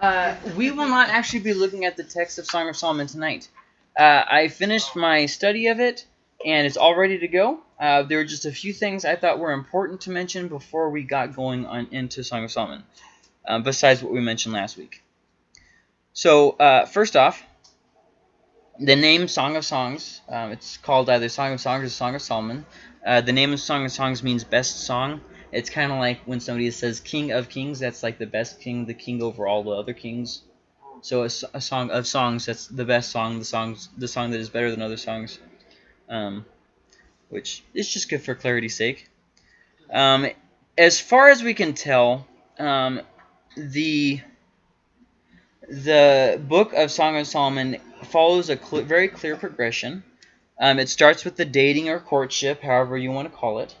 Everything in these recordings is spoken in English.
Uh, we will not actually be looking at the text of Song of Solomon tonight. Uh, I finished my study of it, and it's all ready to go. Uh, there were just a few things I thought were important to mention before we got going on into Song of Solomon, uh, besides what we mentioned last week. So, uh, first off, the name Song of Songs, um, it's called either Song of Songs or Song of Solomon. The name of Song of Songs means best song. It's kind of like when somebody says King of Kings, that's like the best king, the king over all the other kings. So a, a song of songs, that's the best song, the songs, the song that is better than other songs. Um, which is just good for clarity's sake. Um, as far as we can tell, um, the the book of Song of Solomon follows a cl very clear progression. Um, it starts with the dating or courtship, however you want to call it,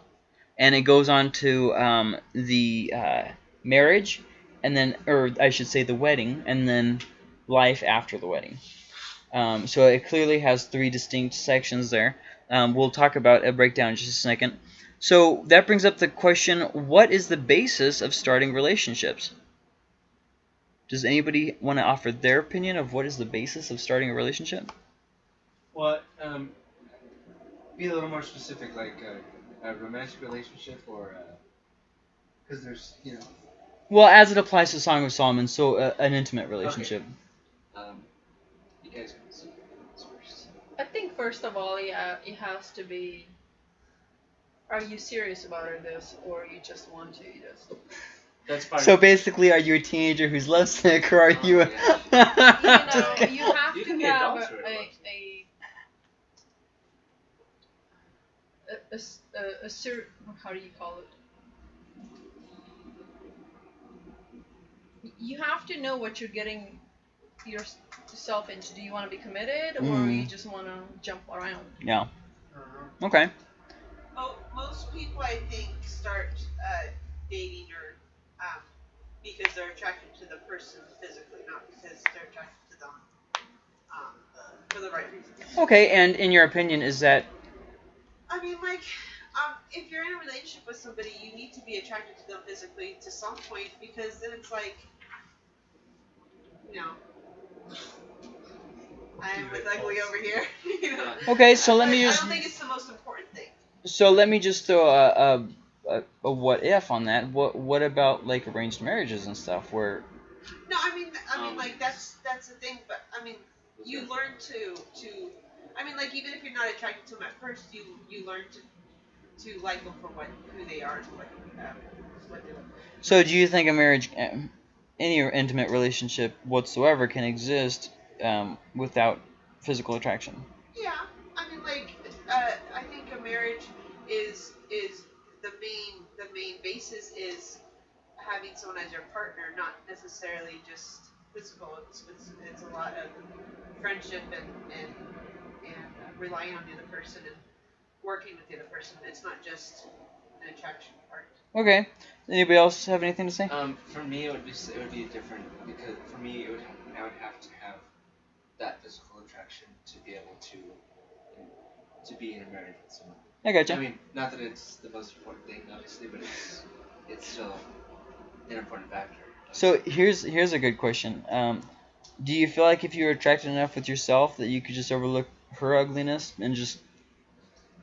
and it goes on to um, the uh, marriage, and then, or I should say, the wedding, and then life after the wedding. Um, so it clearly has three distinct sections there. Um, we'll talk about a breakdown in just a second. So that brings up the question, what is the basis of starting relationships? Does anybody want to offer their opinion of what is the basis of starting a relationship? Well, um, be a little more specific, like a, a romantic relationship or because there's, you know, Well, as it applies to Song of Solomon, so uh, an intimate relationship. Okay. um, you guys can see first. I think first of all, yeah, it has to be. Are you serious about this, or you just want to just? That's fine. So basically, are you a teenager who's lovesick, or are Oh, you? A You know, you have You to can have adults who are a, lovesick. a, a, a, s- a, a cer- how do you call it? You have to know what you're getting yourself into. Do you want to be committed, or Mhm. you just want to jump around? yeah. Okay. Mo- most people, I think, start uh, dating or um, because they're attracted to the person physically, not because they're attracted to them um, for the right reasons. Okay, and in your opinion, is that I mean, like, um, if you're in a relationship with somebody, you need to be attracted to them physically to some point because then it's like, you know, I am with ugly over here. you know? okay? So let me just I don't think it's the most important thing. so let me just throw a, a, a, a what if on that. What what about like arranged marriages and stuff where No, I mean, I mean, Um, like that's that's the thing. But I mean, you learn to to. I mean, like even if you're not attracted to them at first, you you learn to to like them for what who they are and what um, what they. So do you think a marriage, um, any intimate relationship whatsoever, can exist um, without physical attraction? Yeah, I mean, like uh, I think a marriage is is the main the main basis is having someone as your partner, not necessarily just physical. It's it's, it's a lot of friendship and and and relying on the other person and working with the other person. It's not just an attraction part. Okay. Anybody else have anything to say? Um, for me, it would be s- it would be different because for me, it would I would have to have that physical attraction to be able to to be in a marriage with someone. I gotcha. I mean, not that it's the most important thing, obviously, but it's it's still an important factor. So here's here's a good question. Um, do you feel like if you were attracted enough with yourself that you could just overlook her ugliness and just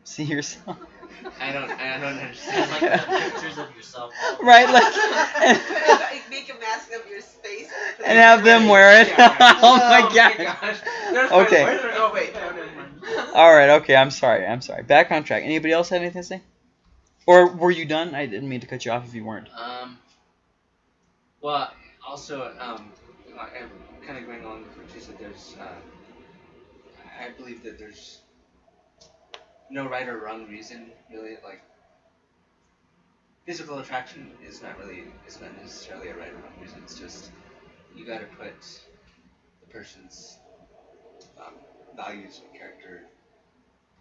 see yourself? I don't I don't It's understand. like the pictures of yourself. right, like, Make a mask of your face and, and have them wear it. oh my Oh god. gosh. There's Okay. my- Oh wait, no, never mind. All right. Okay. I'm sorry. I'm sorry. Back on track. Anybody else have anything to say? Or were you done? I didn't mean to cut you off if you weren't. Um. Well, also, um, I'm kind of going along with what you said. There's, uh, I believe that there's no right or wrong reason, really. Like, physical attraction is not really, is not necessarily a right or wrong reason. It's just you got to put the person's um, values and character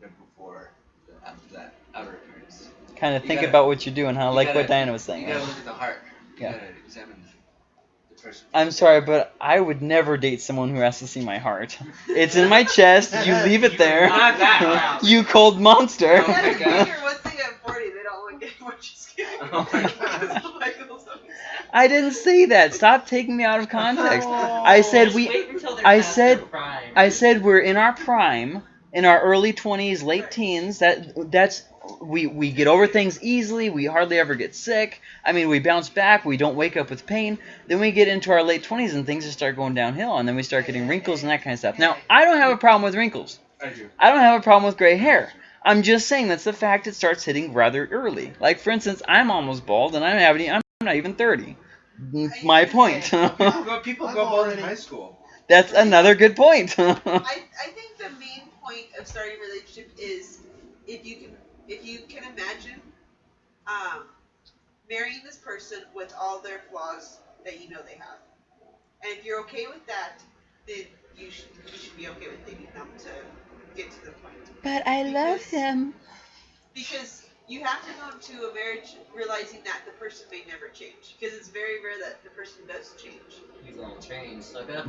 before the, after that outer appearance. Kind of You think gotta- about what you're doing, huh? you Like gotta- what Diana was You saying. gotta look at the heart. You Yeah. gotta examine the. I'm sorry, but I would never date someone who has to see my heart. It's in my chest. You leave it there. Not that you cold monster. Oh my God. Once they get 40, they don't look at what you're. Oh my God. I didn't say that. Stop taking me out of context. Oh. I said we. wait until they're I said- I said we're in our prime, in our early twenties, late teens. That that's we we get over things easily. We hardly ever get sick. I mean, we bounce back. We don't wake up with pain. Then we get into our late twenties and things just start going downhill, and then we start getting wrinkles and that kind of stuff. Now, I don't have a problem with wrinkles. I do. I don't have a problem with gray hair. I'm just saying that's the fact it starts hitting rather early. Like for instance, I'm almost bald and I don't have any. I'm not even thirty. My point. People go, people go bald in high school. that's another good point. I, I think the main point of starting a relationship is if you can if you can imagine um, marrying this person with all their flaws that you know they have, and if you're okay with that, then you should you should be okay with dating them to get to the point. but I love Because- him. Because you have to go into a marriage realizing that the person may never change. Because it's very rare that the person does change. He's gonna change. Look up.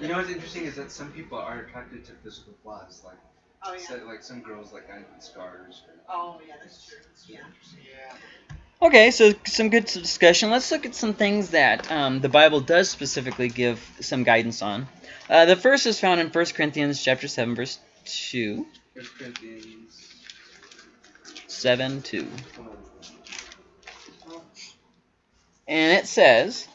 You know what's interesting is that some people are attracted to physical flaws, like Oh yeah. so, like some girls like guys with scars. Or, Oh yeah, that's true. Yeah. Yeah. Okay, so some good discussion. Let's look at some things that um, the Bible does specifically give some guidance on. Uh, the first is found in 1 Corinthians chapter 7, verse 2. First Corinthians. 7, 2. And it says,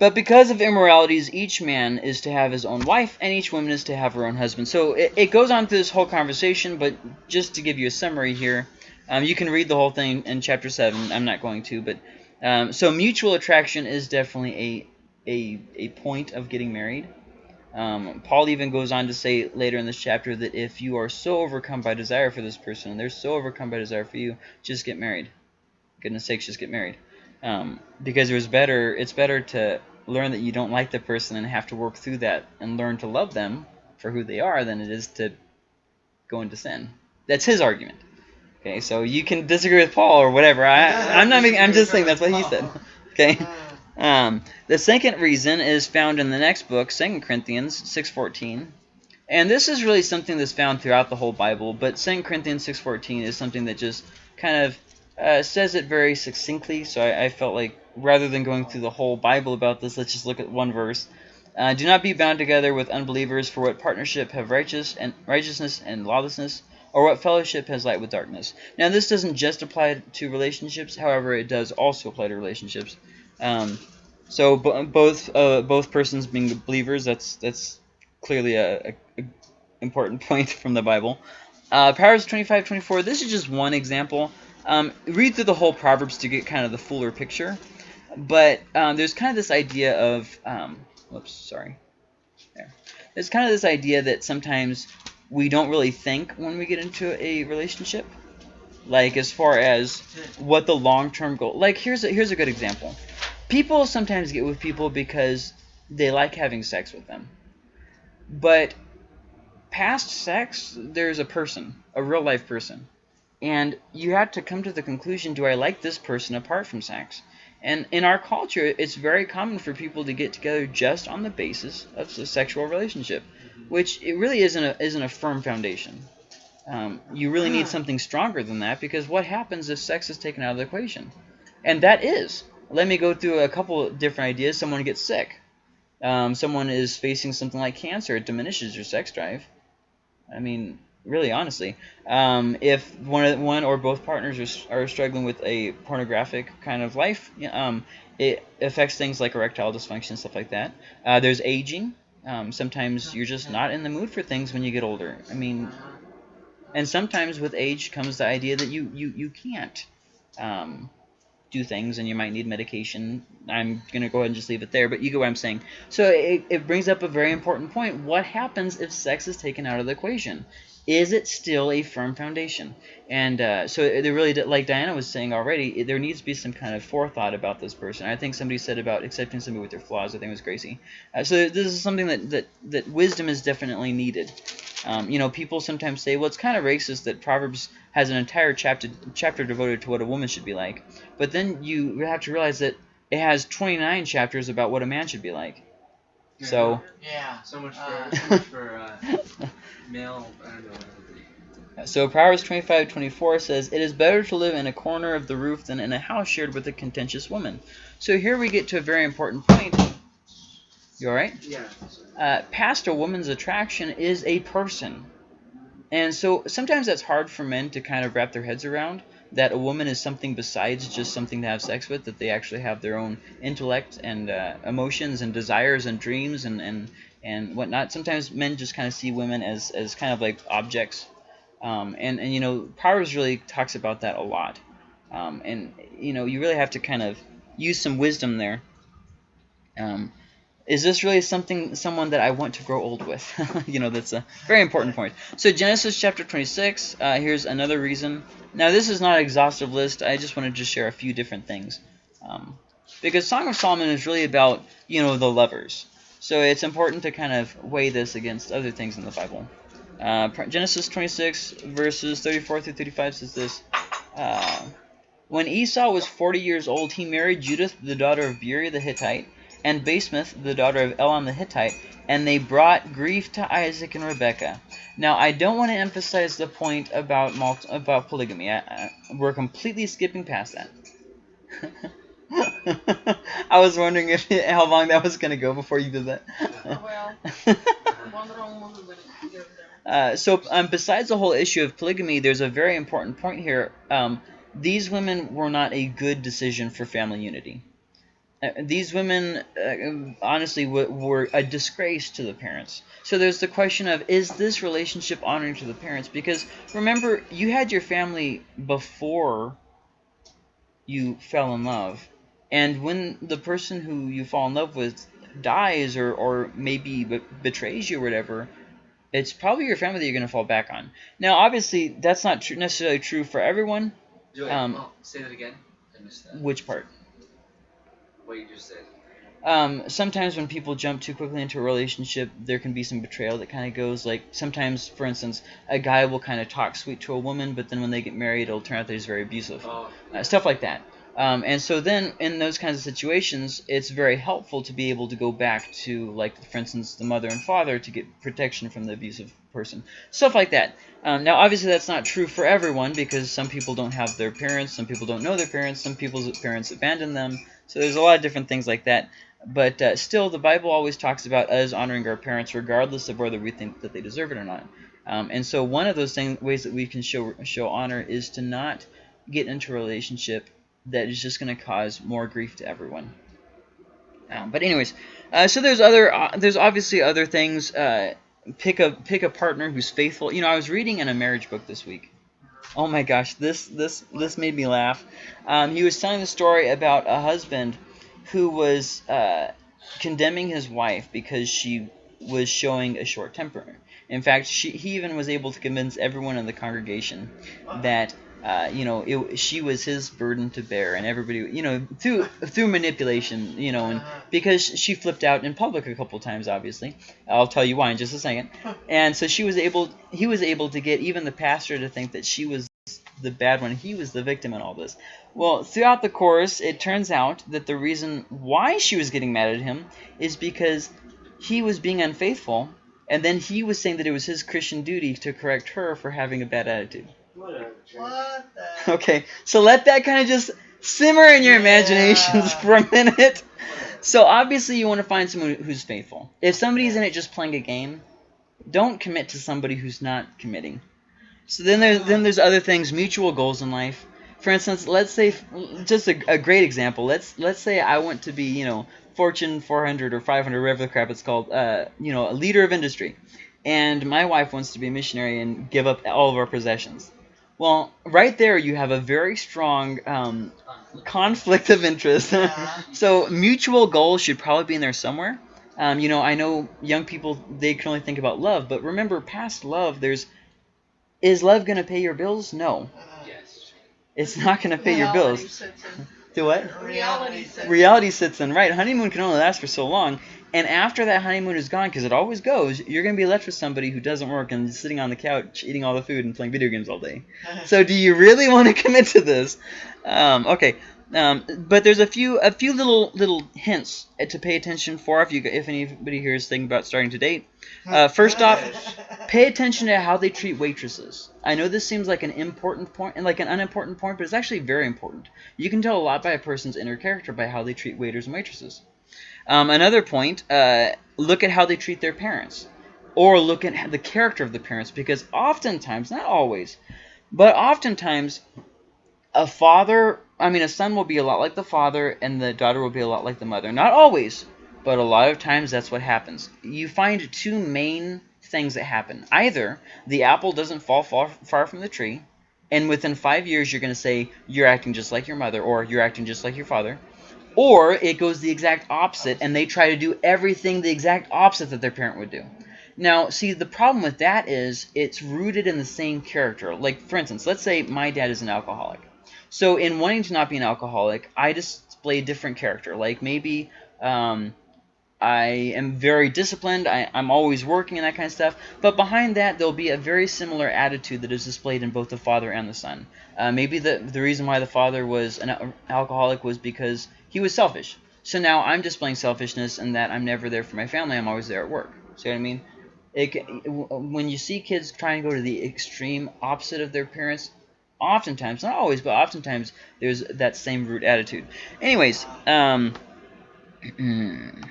But because of immoralities, each man is to have his own wife, and each woman is to have her own husband. So it, it goes on through this whole conversation, but just to give you a summary here, um, you can read the whole thing in chapter 7. I'm not going to, but um, so mutual attraction is definitely a, a, a point of getting married. Um, Paul even goes on to say later in this chapter that if you are so overcome by desire for this person, and they're so overcome by desire for you, just get married. Goodness sakes, just get married um, because it was better. It's better to learn that you don't like the person and have to work through that and learn to love them for who they are than it is to go into sin. That's his argument. Okay, so you can disagree with Paul or whatever. I, I'm not. Making, I'm just saying that's what he said. Okay. Um, the second reason is found in the next book, 2 Corinthians 6:14. And this is really something that's found throughout the whole Bible, but 2 Corinthians 6:14 is something that just kind of uh, says it very succinctly. So I, I felt like rather than going through the whole Bible about this, let's just look at one verse. Uh, Do not be bound together with unbelievers, for what partnership have righteous and righteousness and lawlessness, or what fellowship has light with darkness? Now this doesn't just apply to relationships, however, it does also apply to relationships. Um, so bo- both uh, both persons being believers, that's that's clearly a, a, a important point from the Bible. Uh, Proverbs 25, 24, this is just one example. Um, read through the whole Proverbs to get kind of the fuller picture. But um, there's kind of this idea of, um, whoops, sorry. There. There's kind of this idea that sometimes we don't really think when we get into a relationship. Like as far as what the long-term goal. Like here's a, here's a good example. People sometimes get with people because they like having sex with them. But past sex, there's a person, a real life person. And you have to come to the conclusion, do I like this person apart from sex? And in our culture, it's very common for people to get together just on the basis of a sexual relationship, which it really isn't a, isn't a firm foundation. Um, you really need something stronger than that because what happens if sex is taken out of the equation? And that is. Let me go through a couple different ideas. Someone gets sick. Um, someone is facing something like cancer. It diminishes your sex drive. I mean, really, honestly. Um, if one, one or both partners are, are struggling with a pornographic kind of life, um, it affects things like erectile dysfunction, stuff like that. Uh, there's aging. Um, sometimes you're just not in the mood for things when you get older. I mean, and sometimes with age comes the idea that you you you can't um, do things and you might need medication. I'm gonna go ahead and just leave it there, but you get what I'm saying. So it, it brings up a very important point. What happens if sex is taken out of the equation? Is it still a firm foundation? And uh, so it it really, did- like Diana was saying already, there needs to be some kind of forethought about this person. I think somebody said about accepting somebody with their flaws. I think it was Gracie. Uh, so this is something that, that, that wisdom is definitely needed. Um, you know, people sometimes say, well, it's kind of racist that Proverbs has an entire chapter chapter devoted to what a woman should be like. But then you have to realize that it has 29 chapters about what a man should be like. So, Yeah. So much for Uh, so much for uh, male. I don't know. So Proverbs 25:24 says, "It is better to live in a corner of the roof than in a house shared with a contentious woman." So here we get to a very important point. You all right? Yeah. uh, past a woman's attraction is a person. And so sometimes that's hard for men to kind of wrap their heads around that a woman is something besides just something to have sex with, that they actually have their own intellect and uh, emotions and desires and dreams and, and, and whatnot. Sometimes men just kind of see women as, as kind of like objects. Um, and, and, you know, Proverbs really talks about that a lot. Um, and, you know, you really have to kind of use some wisdom there. Um, is this really something someone that I want to grow old with? you know, that's a very important point. So Genesis chapter 26, uh, here's another reason. Now this is not an exhaustive list. I just want to share a few different things. Um, because Song of Solomon is really about, you know, the lovers. So it's important to kind of weigh this against other things in the Bible. Uh, Genesis 26 verses 34 through 35 says this. Uh, when Esau was 40 years old, he married Judith, the daughter of Beeri the Hittite, and Basemath, the daughter of Elon the Hittite, and they brought grief to Isaac and Rebekah. Now, I don't want to emphasize the point about about polygamy. I, I, we're completely skipping past that. I was wondering if how long that was going to go before you did that. well, one wrong move would get there. Uh, so, um, besides the whole issue of polygamy, there's a very important point here. Um, these women were not a good decision for family unity. Uh, these women, uh, honestly, were a disgrace to the parents. So there's the question of, is this relationship honoring to the parents? Because remember, you had your family before you fell in love. And when the person who you fall in love with dies or, or maybe betrays you or whatever, it's probably your family that you're going to fall back on. Now, obviously, that's not tr necessarily true for everyone. Um, oh, say that again. I missed that. Which part? What you just said. Um, sometimes when people jump too quickly into a relationship, there can be some betrayal that kind of goes. Like sometimes, for instance, a guy will kind of talk sweet to a woman, but then when they get married, it'll turn out that he's very abusive. Oh. Uh, stuff like that. Um, and so then, in those kinds of situations, it's very helpful to be able to go back to, like, for instance, the mother and father to get protection from the abusive person. Stuff like that. Um, now, obviously, that's not true for everyone because some people don't have their parents, some people don't know their parents, some people's parents abandon them. So there's a lot of different things like that. But uh, still, the Bible always talks about us honoring our parents regardless of whether we think that they deserve it or not. Um, and so one of those ways that we can show, show honor is to not get into a relationship that is just going to cause more grief to everyone. Um, but anyways, uh, so there's other, uh, there's obviously other things. Uh, pick a pick a partner who's faithful. You know, I was reading in a marriage book this week. Oh my gosh, this this this made me laugh. Um, he was telling the story about a husband who was uh, condemning his wife because she was showing a short temper. In fact, she, he even was able to convince everyone in the congregation that uh, you know it, she was his burden to bear, and everybody you know through through manipulation, you know, and because she flipped out in public a couple times, obviously. I'll tell you why in just a second. And so she was able, he was able to get even the pastor to think that she was the bad one. He was the victim in all this. Well, throughout the course, it turns out that the reason why she was getting mad at him is because he was being unfaithful, and then he was saying that it was his Christian duty to correct her for having a bad attitude. What a What the? Okay, so let that kind of just simmer in your Yeah. imaginations for a minute. So obviously you want to find someone who's faithful. If somebody's in it just playing a game, don't commit to somebody who's not committing. So then there's then there's other things, mutual goals in life. For instance, let's say just a, a great example. Let's let's say I want to be you know Fortune 400 or 500, whatever the crap it's called. Uh, you know, a leader of industry, and my wife wants to be a missionary and give up all of our possessions. Well, right there you have a very strong um, conflict of interest. So mutual goals should probably be in there somewhere. Um, you know, I know young people they can only think about love, but remember, past love, there's is love going to pay your bills? No, Yes. it's not going to pay your bills. sets in. Do what? Reality sets in. Reality sits in. Right, honeymoon can only last for so long, and after that honeymoon is gone, because it always goes, you're going to be left with somebody who doesn't work and is sitting on the couch eating all the food and playing video games all day. So do you really want to commit to this? Um, okay, Um, but there's a few a few little little hints to pay attention for if you if anybody here is thinking about starting to date. Uh, first off, pay attention to how they treat waitresses. I know this seems like an important point and like an unimportant point, but it's actually very important. You can tell a lot by a person's inner character by how they treat waiters and waitresses. Um, another point, uh, look at how they treat their parents. Or look at the character of the parents, because oftentimes, not always, but oftentimes, a father, I mean, a son will be a lot like the father, and the daughter will be a lot like the mother. Not always, but a lot of times that's what happens. You find two main things that happen. Either the apple doesn't fall far, far from the tree, and within five years you're going to say, you're acting just like your mother, or you're acting just like your father. Or it goes the exact opposite, and they try to do everything the exact opposite that their parent would do. Now, see, the problem with that is it's rooted in the same character. Like, for instance, let's say my dad is an alcoholic. So in wanting to not be an alcoholic, I display a different character. Like maybe um, I am very disciplined, I, I'm always working and that kind of stuff. But behind that, there'll be a very similar attitude that is displayed in both the father and the son. Uh, maybe the, the reason why the father was an alcoholic was because he was selfish. So now I'm displaying selfishness in that I'm never there for my family. I'm always there at work. See what I mean? It, when you see kids trying to go to the extreme opposite of their parents, oftentimes, not always, but oftentimes, there's that same root attitude. Anyways, um,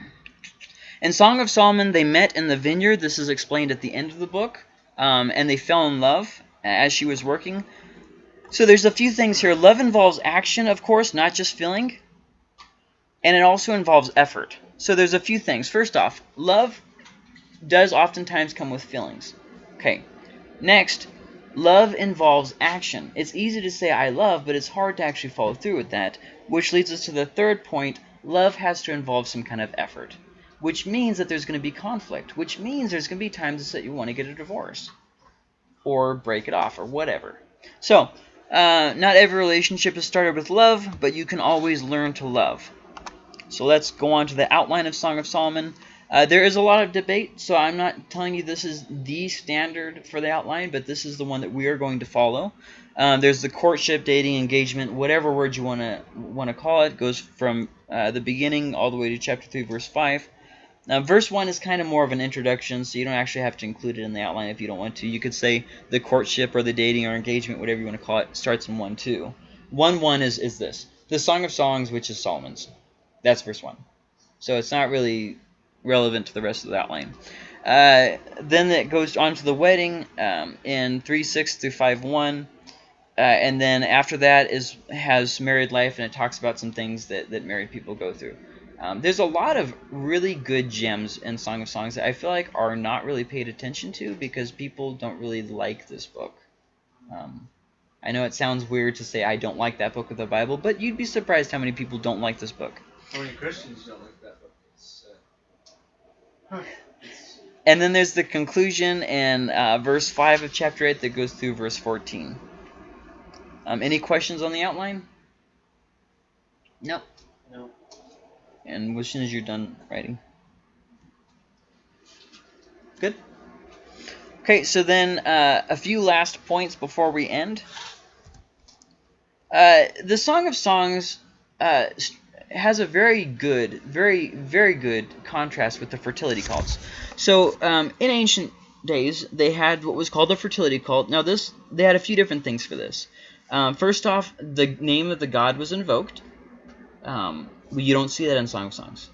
in Song of Solomon, they met in the vineyard. This is explained at the end of the book. Um, and they fell in love as she was working. So there's a few things here. Love involves action, of course, not just feeling and it also involves effort. So there's a few things. First off, love does oftentimes come with feelings. Okay. Next, love involves action. It's easy to say I love, but it's hard to actually follow through with that, which leads us to the third point. Love has to involve some kind of effort, which means that there's going to be conflict, which means there's going to be times that you want to get a divorce or break it off or whatever. So, uh, not every relationship is started with love, but you can always learn to love. So let's go on to the outline of Song of Solomon. Uh, there is a lot of debate, so I'm not telling you this is the standard for the outline, but this is the one that we are going to follow. Um, there's the courtship, dating, engagement, whatever word you want to want to call it, goes from uh, the beginning all the way to chapter 3, verse 5. Now, verse 1 is kind of more of an introduction, so you don't actually have to include it in the outline if you don't want to. You could say the courtship or the dating or engagement, whatever you want to call it, starts in 1, 2. 1, 1 is, is this. The Song of Songs, which is Solomon's. That's verse 1. So it's not really relevant to the rest of the outline. Uh, then it goes on to the wedding um, in 3.6 through 5.1. Uh, and then after that is has married life, and it talks about some things that, that married people go through. Um, there's a lot of really good gems in Song of Songs that I feel like are not really paid attention to because people don't really like this book. Um, I know it sounds weird to say I don't like that book of the Bible, but you'd be surprised how many people don't like this book. How many Christians don't like that book? It's, uh, it's And then there's the conclusion in uh, verse 5 of chapter 8 that goes through verse 14. Um, any questions on the outline? Nope. And as soon as you're done writing. Good? Okay, so then uh, a few last points before we end. Uh, the Song of Songs uh, has a very good, very, very good contrast with the fertility cults. So um, in ancient days, they had what was called the fertility cult. Now this, they had a few different things for this. Um, first off, the name of the god was invoked. Um, you don't see that in Song of Songs.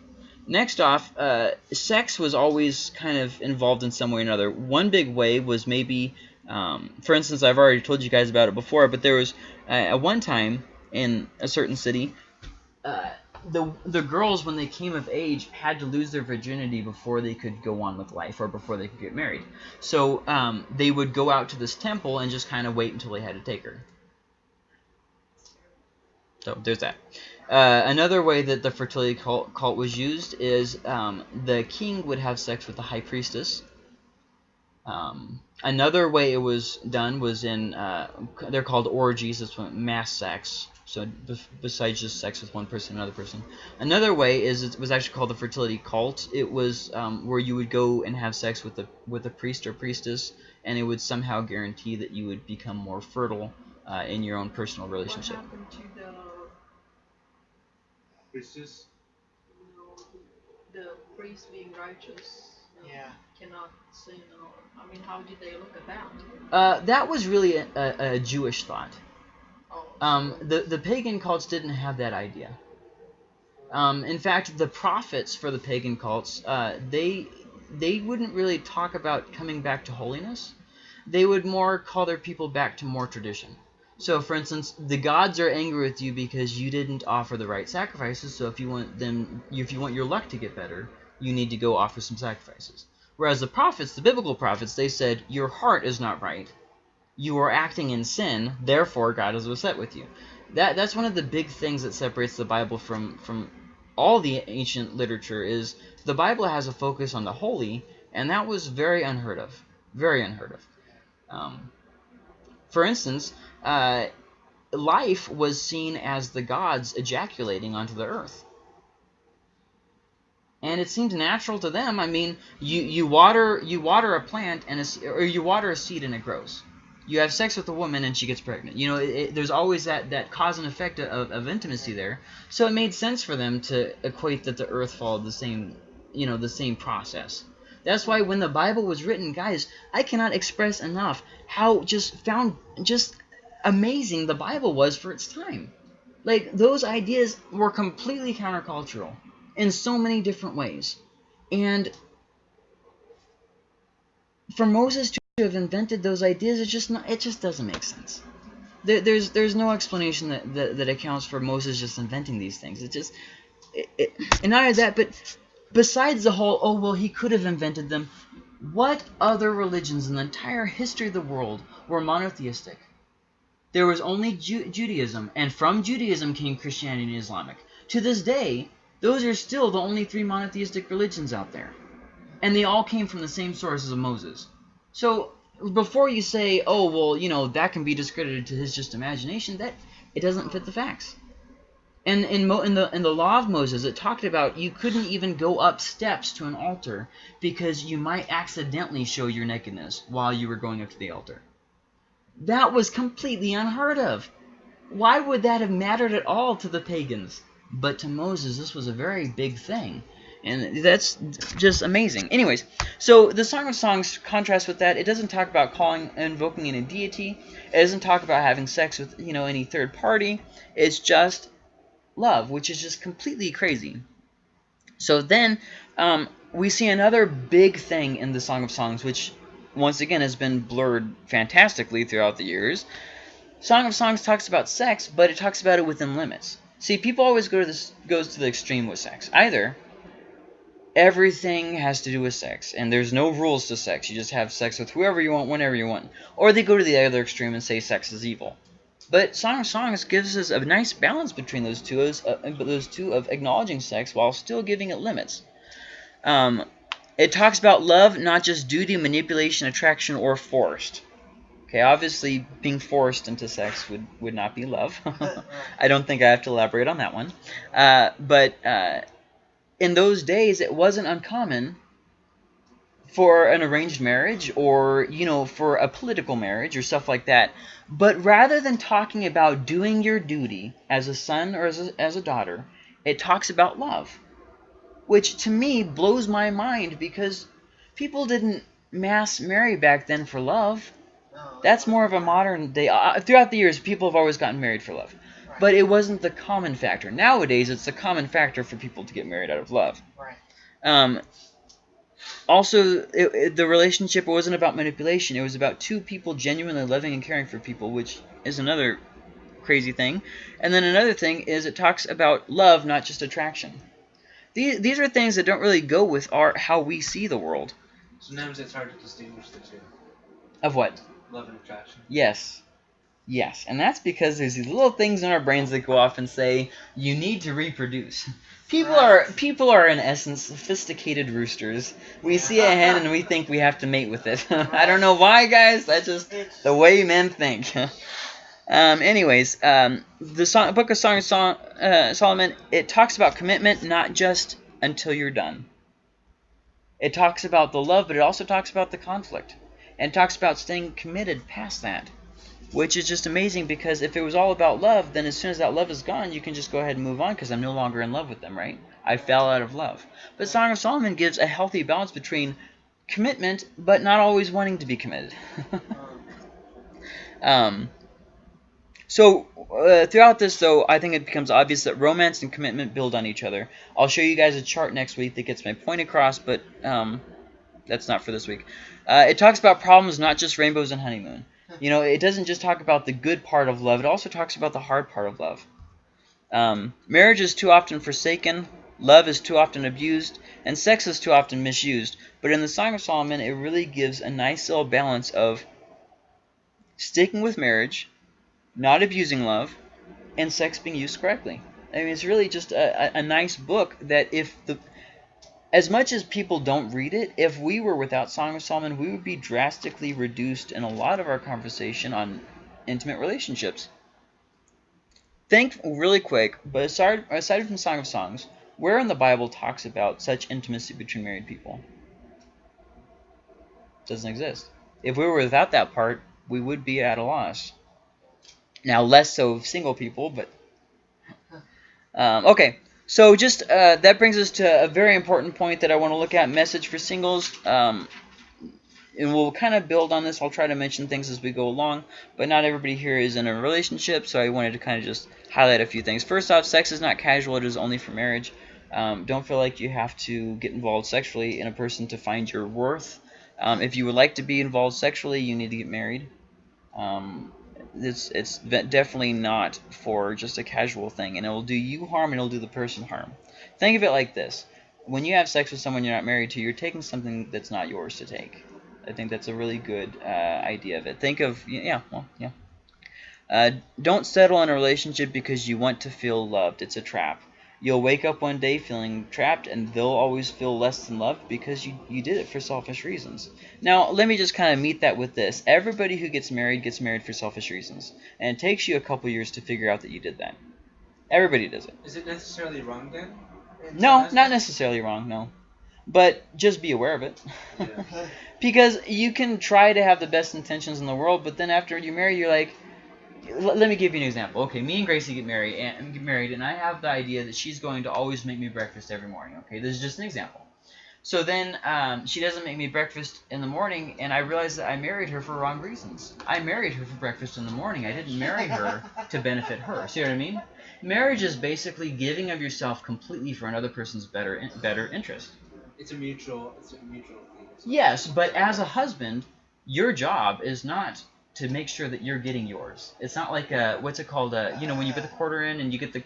Next off, uh, sex was always kind of involved in some way or another. One big way was maybe, um, for instance, I've already told you guys about it before, but there was uh, at one time in a certain city, uh, the the girls when they came of age had to lose their virginity before they could go on with life or before they could get married. So um, they would go out to this temple and just kind of wait until they had to take her. So there's that. Uh, another way that the fertility cult, cult was used is um, the king would have sex with the high priestess. Um, another way it was done was in, uh, they're called orgies, it's mass sex. So besides just sex with one person another person. Another way is it was actually called the fertility cult. It was um, where you would go and have sex with a, with a priest or priestess, and it would somehow guarantee that you would become more fertile uh, in your own personal relationship. What happened to the priestess. you know, the priest being righteous you Yeah. cannot sin or I mean how did they look at that? Uh, that was really a, a, a Jewish thought. Oh, Um, the the pagan cults didn't have that idea. Um, in fact, the prophets for the pagan cults, uh, they they wouldn't really talk about coming back to holiness. They would more call their people back to more tradition. So, for instance, the gods are angry with you because you didn't offer the right sacrifices. So, if you want them, if you want your luck to get better, you need to go offer some sacrifices. Whereas the prophets, the biblical prophets, they said your heart is not right. You are acting in sin, therefore God is upset with you. That that's one of the big things that separates the Bible from from all the ancient literature is the Bible has a focus on the holy, and that was very unheard of, very unheard of. Um, for instance, uh, life was seen as the gods ejaculating onto the earth. And it seemed natural to them. I mean, you, you water you water a plant and a, or you water a seed and it grows. You have sex with a woman and she gets pregnant. You know, it, it, there's always that, that cause and effect of, of intimacy there. So it made sense for them to equate that the earth followed the same, you know, the same process. That's why when the Bible was written, guys, I cannot express enough how just found just amazing the Bible was for its time. Like those ideas were completely countercultural in so many different ways. And for Moses to have invented those ideas, it just not, it just doesn't make sense. There, there's there's no explanation that, that, that accounts for Moses just inventing these things. It just it, it, and not only that, but besides the whole oh well he could have invented them. What other religions in the entire history of the world were monotheistic? There was only Ju- Judaism, and from Judaism came Christianity and Islamic. To this day, those are still the only three monotheistic religions out there. And they all came from the same sources of Moses. So before you say, oh, well, you know, that can be discredited to his just imagination, that it doesn't fit the facts. And in, Mo, in, the, in the law of Moses, it talked about you couldn't even go up steps to an altar because you might accidentally show your nakedness while you were going up to the altar. That was completely unheard of. Why would that have mattered at all to the pagans? But to Moses, this was a very big thing. And that's just amazing. Anyways, so the Song of Songs contrasts with that. It doesn't talk about calling, invoking any deity. It doesn't talk about having sex with, you know, any third party. It's just love, which is just completely crazy. So then um, we see another big thing in the Song of Songs, which once again has been blurred fantastically throughout the years. Song of Songs talks about sex, but it talks about it within limits. See, people always go to this goes to the extreme with sex. Either everything has to do with sex, and there's no rules to sex. You just have sex with whoever you want, whenever you want. Or they go to the other extreme and say sex is evil. But Song of Songs gives us a nice balance between those two, as, uh, those two of acknowledging sex while still giving it limits. Um, it talks about love, not just duty, manipulation, attraction, or forced. Okay, obviously being forced into sex would, would not be love. I don't think I have to elaborate on that one. Uh, but uh, in those days, it wasn't uncommon for an arranged marriage or, you know, for a political marriage or stuff like that. But rather than talking about doing your duty as a son or as a, as a daughter, it talks about love. Which to me blows my mind because people didn't mass marry back then for love. That's more of a modern day. Uh, throughout the years, people have always gotten married for love. But it wasn't the common factor. Nowadays, it's the common factor for people to get married out of love. Right. Um, also, it, it- the relationship wasn't about manipulation. It was about two people genuinely loving and caring for people, which is another crazy thing. And then another thing is it talks about love, not just attraction. These, these are things that don't really go with our how we see the world. Sometimes it's hard to distinguish the two. Of what? Love and attraction. Yes. Yes. And that's because there's these little things in our brains that go off and say, you need to reproduce. People are people are in essence sophisticated roosters. We see a hen and we think we have to mate with it. I don't know why, guys. That's just the way men think. um, anyways, um, the song, Book of Song of Sol- uh, Solomon, it talks about commitment, not just until you're done. It talks about the love, but it also talks about the conflict, and talks about staying committed past that. which is just amazing because if it was all about love, then as soon as that love is gone, you can just go ahead and move on because I'm no longer in love with them, right? I fell out of love. But Song of Solomon gives a healthy balance between commitment, but not always wanting to be committed. um, so uh, throughout this, though, I think it becomes obvious that romance and commitment build on each other. I'll show you guys a chart next week that gets my point across, but um, that's not for this week. Uh, it talks about problems, not just rainbows and honeymoon. You know, it doesn't just talk about the good part of love. It also talks about the hard part of love. Um, marriage is too often forsaken, love is too often abused, and sex is too often misused. But in the Song of Solomon, it really gives a nice little balance of sticking with marriage, not abusing love, and sex being used correctly. I mean, it's really just a, a, nice book that if the as much as people don't read it, if we were without Song of Solomon, we would be drastically reduced in a lot of our conversation on intimate relationships. Think really quick, but aside, aside from Song of Songs, where in the Bible talks about such intimacy between married people? Doesn't exist. If we were without that part, we would be at a loss. Now, less so of single people, but... Um, okay, so just uh, that brings us to a very important point that I want to look at, message for singles. Um, and we'll kind of build on this. I'll try to mention things as we go along, but not everybody here is in a relationship, so I wanted to kind of just highlight a few things. First off, sex is not casual. It is only for marriage. Um, don't feel like you have to get involved sexually in a person to find your worth. Um, if you would like to be involved sexually, you need to get married. Um, it's it's definitely not for just a casual thing, and it will do you harm and it'll do the person harm. Think of it like this: when you have sex with someone you're not married to, you're taking something that's not yours to take. I think that's a really good uh, idea of it. Think of yeah, well, yeah. Uh, don't settle in a relationship because you want to feel loved. It's a trap. You'll wake up one day feeling trapped, and they'll always feel less than loved because you, you did it for selfish reasons. Now, let me just kind of meet that with this. Everybody who gets married gets married for selfish reasons, and it takes you a couple years to figure out that you did that. Everybody does it. Is it necessarily wrong then? In No, not necessarily wrong, no. But just be aware of it. Yeah. because you can try to have the best intentions in the world, but then after you marry, you're like, let me give you an example. Okay, me and Gracie get married, and get married, and I have the idea that she's going to always make me breakfast every morning. Okay, this is just an example. So then um, she doesn't make me breakfast in the morning, and I realize that I married her for wrong reasons. I married her for breakfast in the morning. I didn't marry her to benefit her. See what I mean? Marriage is basically giving of yourself completely for another person's better better interest. It's a mutual. It's a mutual thing. Yes, but as a husband, your job is not to make sure that you're getting yours. It's not like a what's it called? A, you know, when you put the quarter in and you get the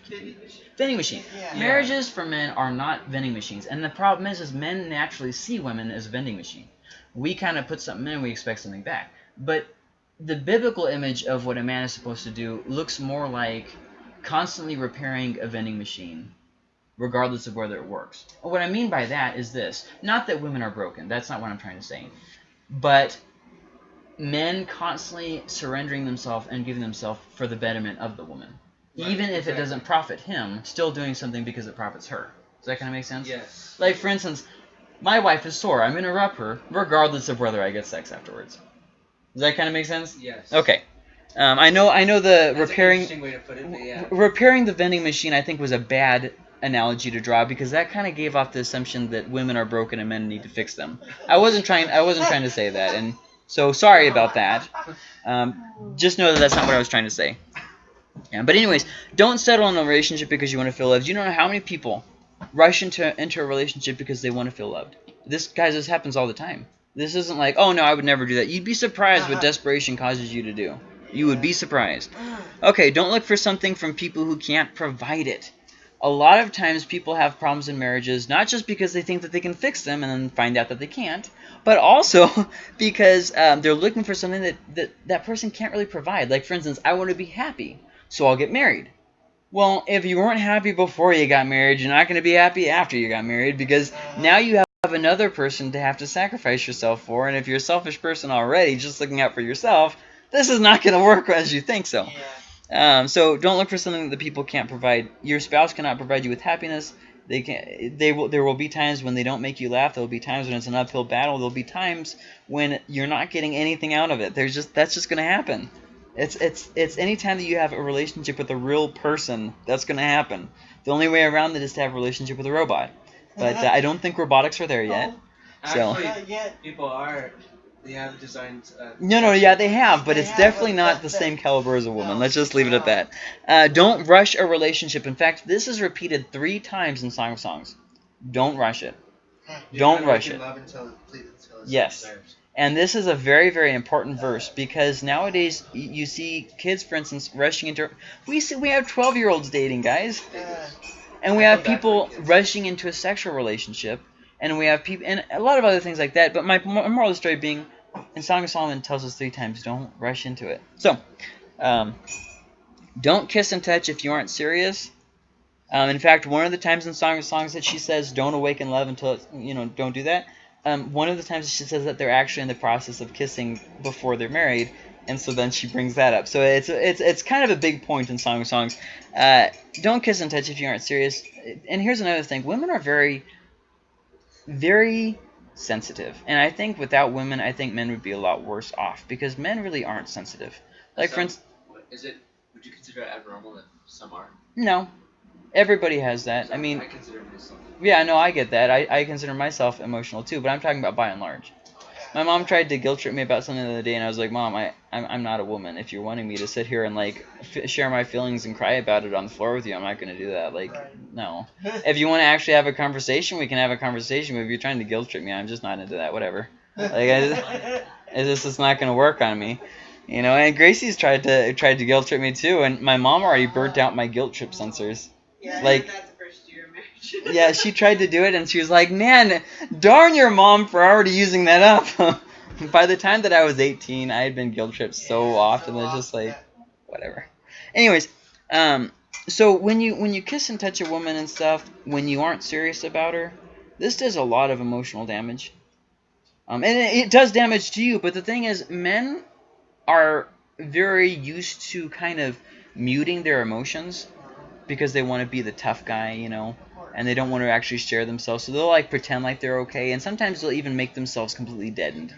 vending machine. Yeah. Marriages for men are not vending machines, and the problem is, is men naturally see women as a vending machine. We kind of put something in, we expect something back. But the biblical image of what a man is supposed to do looks more like constantly repairing a vending machine regardless of whether it works. What I mean by that is this. Not that women are broken. That's not what I'm trying to say. But men constantly surrendering themselves and giving themselves for the betterment of the woman. Right, Even if it doesn't profit him, still doing something because it profits her. Does that kind of make sense? Yes. Like, for instance, my wife is sore. I'm going to rub her regardless of whether I get sex afterwards. Does that kind of make sense? Yes. Okay. Um, I know I know the That's repairing way to put it, but yeah. Repairing the vending machine, I think, was a bad analogy to draw because that kind of gave off the assumption that women are broken and men need to fix them. I wasn't trying. I wasn't trying to say that, and so sorry about that. Um, just know that that's not what I was trying to say. Yeah, but anyways, don't settle in a relationship because you want to feel loved. You don't know how many people rush into into a relationship because they want to feel loved. This guys, this happens all the time. This isn't like, oh no, I would never do that. You'd be surprised what desperation causes you to do. You would be surprised. Okay, don't look for something from people who can't provide it. A lot of times people have problems in marriages not just because they think that they can fix them and then find out that they can't, but also because um, they're looking for something that, that that person can't really provide. Like, for instance, I want to be happy, so I'll get married. Well, if you weren't happy before you got married, you're not going to be happy after you got married because now you have another person to have to sacrifice yourself for. And if you're a selfish person already, just looking out for yourself, this is not going to work as you think so. Yeah. Um, so don't look for something that the people can't provide. Your spouse cannot provide you with happiness. They can. They will. There will be times when they don't make you laugh. There will be times when it's an uphill battle. There will be times when you're not getting anything out of it. There's just that's just going to happen. It's it's it's anytime that you have a relationship with a real person, that's gonna happen. The only way around it is to have a relationship with a robot. But uh, I don't think robotics are there yet. So- Actually, Not yet. people are. They have designed. Uh, No, no, yeah, they have, but They it's have, definitely but not that- the that- same caliber as a woman. No, Let's just leave it at that. Uh, don't rush a relationship. In fact, this is repeated three times in Song of Songs. Don't rush it. you don't rush it. Until until Yes. deserved. And this is a very, very important verse because nowadays you see kids, for instance, rushing into. We see we have twelve-year-olds dating, guys, Yeah. and we I have people rushing into a sexual relationship, and we have people and a lot of other things like that. But my moral of the story being, in Song of Solomon tells us three times, don't rush into it. So, um, don't kiss and touch if you aren't serious. Um, in fact, one of the times in Song of Songs that she says, "Don't awaken love until it's, you know, don't do that." Um, one of the times she says that they're actually in the process of kissing before they're married, and so then she brings that up. So it's it's it's kind of a big point in Song of Songs. Uh, don't kiss and touch if you aren't serious. And here's another thing: women are very, very sensitive, and I think without women, I think men would be a lot worse off because men really aren't sensitive. Like for instance, Is it? Would you consider it abnormal if some are? no, everybody has that. I Some- mean, I consider myself. Yeah, no, I get that. I, I consider myself emotional too, but I'm talking about by and large. My mom tried to guilt trip me about something the other day, and I was like, Mom, I, I'm, I'm not a woman. If you're wanting me to sit here and like f- share my feelings and cry about it on the floor with you, I'm not going to do that. Like, Right. no. If you want to actually have a conversation, we can have a conversation. But if you're trying to guilt trip me, I'm just not into that. Whatever. Like, I, it's just it's not going to work on me. You know, and Gracie's tried to tried to guilt trip me too, and my mom already burnt out my guilt trip sensors. Yeah, Like- that's the first year of marriage. Yeah, she tried to do it, and she was like, "Man, darn your mom for already using that up." By the time that I was 18, I had been guilt tripped so Yeah, often. so It's just like, whatever. Anyways, um, so when you when you kiss and touch a woman and stuff, when you aren't serious about her, this does a lot of emotional damage. Um, and it, it does damage to you. But the thing is, men are very used to kind of muting their emotions because they want to be the tough guy, you know and they don't want to actually share themselves. So they'll like pretend like they're okay, and sometimes they'll even make themselves completely deadened.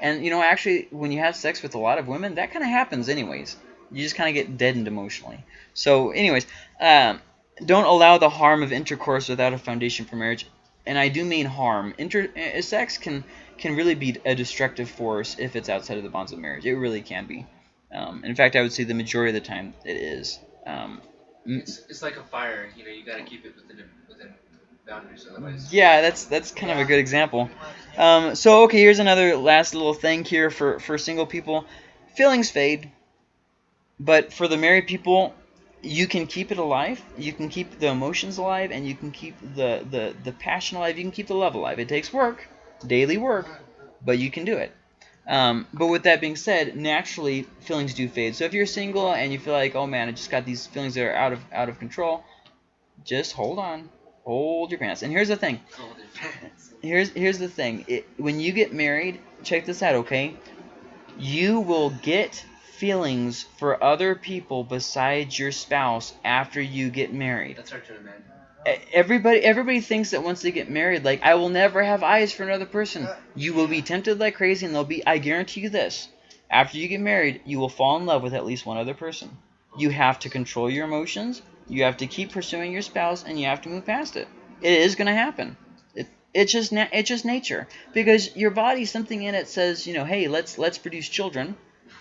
And you know, actually, when you have sex with a lot of women, that kind of happens anyways. You just kind of get deadened emotionally. So, anyways, um, don't allow the harm of intercourse without a foundation for marriage. And I do mean harm. Inter- uh, sex can can really be a destructive force if it's outside of the bonds of marriage. It really can be. Um, in fact, I would say the majority of the time it is. Um. It's, it's like a fire. You know, you gotta keep it within a, within boundaries, otherwise. yeah, that's that's kind of a good example. Um, so okay, here's another last little thing here for for single people. Feelings fade, but for the married people, you can keep it alive. You can keep the emotions alive, and you can keep the the the passion alive. You can keep the love alive. It takes work, daily work, but you can do it. Um, but with that being said, naturally feelings do fade. So if you're single and you feel like, oh man, I just got these feelings that are out of out of control, just hold on, hold your pants. And here's the thing Call their parents. here's here's the thing. It, when you get married, check this out, okay? You will get feelings for other people besides your spouse after you get married. That's hard to imagine. Everybody everybody thinks that once they get married, like I will never have eyes for another person. You will be tempted like crazy, and they'll be. I guarantee you this: after you get married, you will fall in love with at least one other person. You have to control your emotions. You have to keep pursuing your spouse, and you have to move past it. It is going to happen. It, it's just na- it's just nature because your body something in it says you know hey let's let's produce children.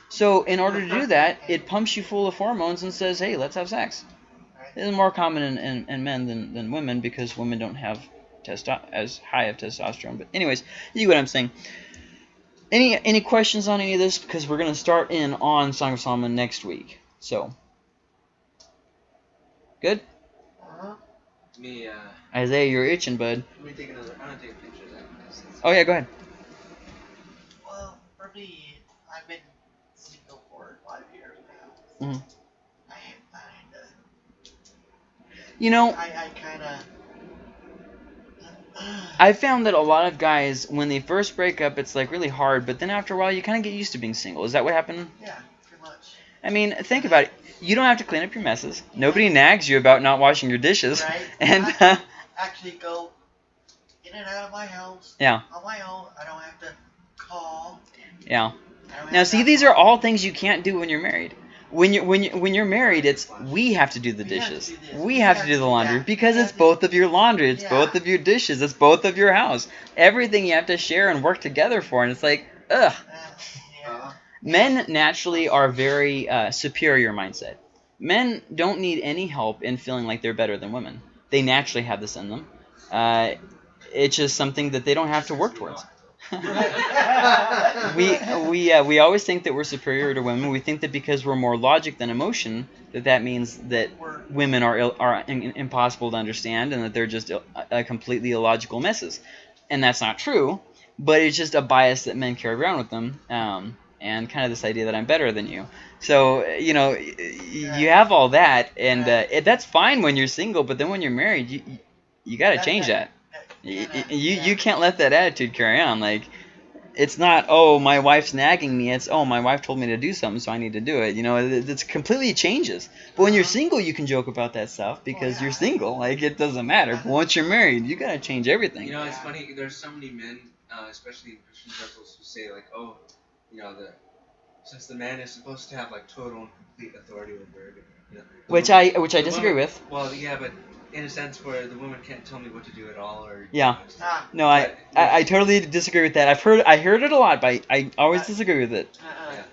So in order to do that, it pumps you full of hormones and says hey let's have sex. This is more common in, in, in men than, than women because women don't have testo- as high of testosterone. But anyways, you get what I'm saying. Any any questions on any of this? Because we're gonna start in on Song of Solomon next week. So good. Uh-huh. Me, uh, Isaiah, you're itching, bud. Let me take another. I'm gonna take a picture of that. That's- that's- Oh yeah, go ahead. Well, for me, I've been single for five years now. Mhm. I am kind of. You know, I, I kind of. I found that a lot of guys, when they first break up, it's like really hard, but then after a while, you kind of get used to being single. Is that what happened? Yeah, pretty much. I mean, think about it. You don't have to clean up your messes. Nobody nags you about not washing your dishes. Right. And I uh, actually go in and out of my house Yeah. on my own. I don't have to call. yeah, Now, see, these are all things you can't do when you're married. When you when you when you're married, it's we have to do the We have to dishes. We have to do the laundry because it's both of your laundry. It's both of your dishes. It's both of your house. Everything you have to share and work together for, and it's like, ugh. Men naturally are very uh, superior mindset. Men don't need any help in feeling like they're better than women. They naturally have this in them. Uh, it's just something that they don't have to work towards. we we uh, we always think that we're superior to women. We think that because we're more logic than emotion, that that means that women are Ill, are in, impossible to understand and that they're just Ill, uh, completely illogical messes. And that's not true, but it's just a bias that men carry around with them, um, and kind of this idea that I'm better than you. So you know, y- y- you have all that, and uh, it, that's fine when you're single. But then when you're married, you you, you got to change that. That- Y- yeah, y- You you can't let that attitude carry on. Like, it's not oh my wife's nagging me. It's oh my wife told me to do something, so I need to do it. You know, it, it's completely changes. But when you're Uh-huh. single, you can joke about that stuff because yeah. you're single. Like it doesn't matter. But once you're married, you gotta change everything. You know, it's Yeah. funny. There's so many men, uh, especially in Christian circles, who say like, "Oh, you know, the since the man is supposed to have like total and complete authority over it." You know, which woman- I which I disagree woman- with. Well, yeah, but in a sense where the woman can't tell me what to do at all, or Yeah. Ah, No, I, But- I I totally disagree with that. I've heard I heard it a lot, but I, I always But- disagree with it. uh-uh. Yeah.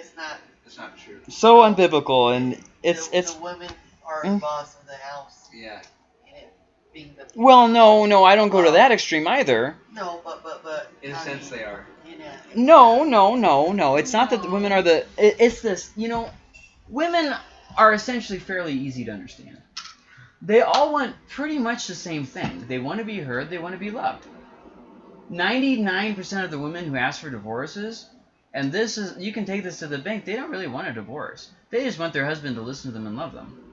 It's not. That's not true. So unbiblical, and it's the, it's the women are Mm. the boss of the house, Yeah. and it being the well, no, no, I don't go to that extreme either. no, but but but In a I sense, mean, they are. You know, No, no, no, no. It's not that the women are the. It, it's this. You know, women are essentially fairly easy to understand. They all want pretty much the same thing. They want to be heard. They want to be loved. Ninety-nine percent of the women who ask for divorces, and this is you can take this to the bank. They don't really want a divorce. They just want their husband to listen to them and love them.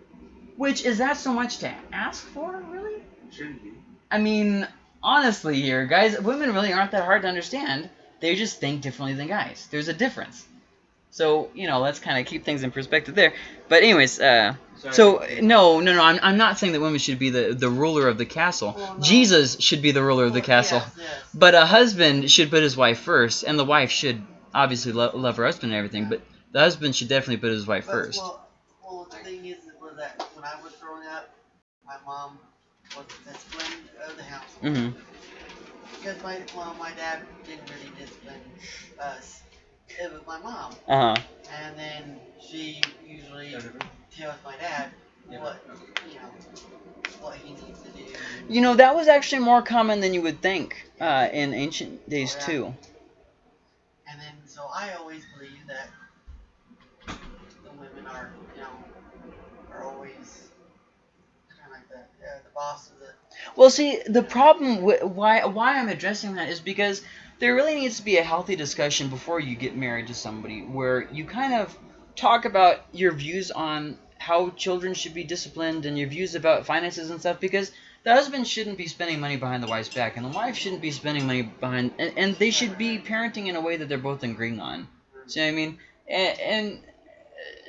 Which is that so much to ask for, really? Shouldn't be. I mean, honestly, here, guys, women really aren't that hard to understand. They just think differently than guys. There's a difference. So you know, let's kind of keep things in perspective there. But anyways, uh, so no, no, no. I'm, I'm not saying that women should be the the ruler of the castle. Well, no. Jesus should be the ruler of the well, castle. Yes, yes. But a husband should put his wife first, and the wife should obviously lo- love her husband and everything. But the husband should definitely put his wife But, first. Well, well, the thing is, was that when I was growing up, my mom was the discipline of the house. hmm Because my well, my dad didn't really discipline us. It was my mom, Uh huh. and then she usually tells my dad what you know what he needs to do. You know that was actually more common than you would think uh, in ancient days Oh, yeah. too. And then so I always believe that the women are you know are always kind of like the uh, the boss of the Well, see, the problem why why I'm addressing that is because there really needs to be a healthy discussion before you get married to somebody where you kind of talk about your views on how children should be disciplined and your views about finances and stuff because the husband shouldn't be spending money behind the wife's back and the wife shouldn't be spending money behind and, and they should be parenting in a way that they're both agreeing on. See what I mean? And, and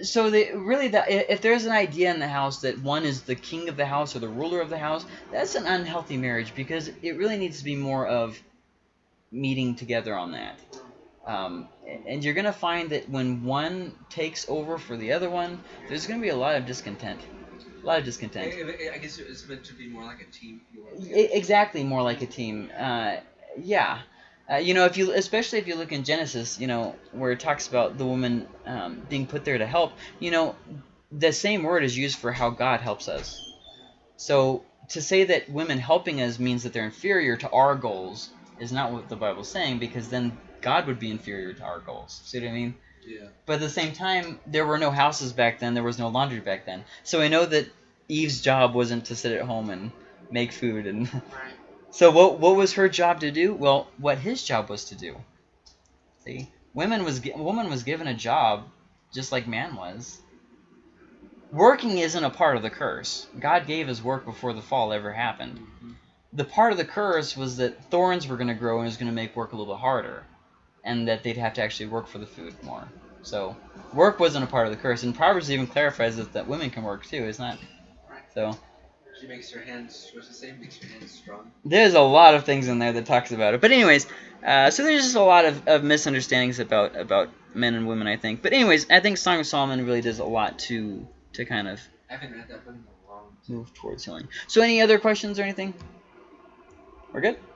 so they really that if there's an idea in the house that one is the king of the house or the ruler of the house, that's an unhealthy marriage because it really needs to be more of meeting together on that. Um, and you're gonna find that when one takes over for the other one, there's gonna be a lot of discontent. A lot of discontent. I, guess it's meant to be more like a team. if you will. Exactly more like a team uh, yeah uh, you know if you especially if you look in genesis you know where it talks about the woman um, being put there to help you know the same word is used for how god helps us so to say that women helping us means that they're inferior to our goals is not what the bible's saying because then god would be inferior to our goals see what i mean Yeah. but at the same time, there were no houses back then. There was no laundry back then. So I know that Eve's job wasn't to sit at home and make food. And right. so what? What was her job to do? Well, what his job was to do. See, women was woman was given a job, just like man was. Working isn't a part of the curse. God gave his work before the fall ever happened. Mm-hmm. The part of the curse was that thorns were going to grow and it was going to make work a little bit harder, and that they'd have to actually work for the food more. So work wasn't a part of the curse, and Proverbs even clarifies that, that women can work too. isn't Right. So She makes your hands. What's say? Makes your hands strong. There's a lot of things in there that talks about it. But anyways, uh, so there's just a lot of, of misunderstandings about about men and women, I think. But anyways, I think Song of Solomon really does a lot to to kind of I haven't read that book in a long time. move towards healing. So any other questions or anything? We're good.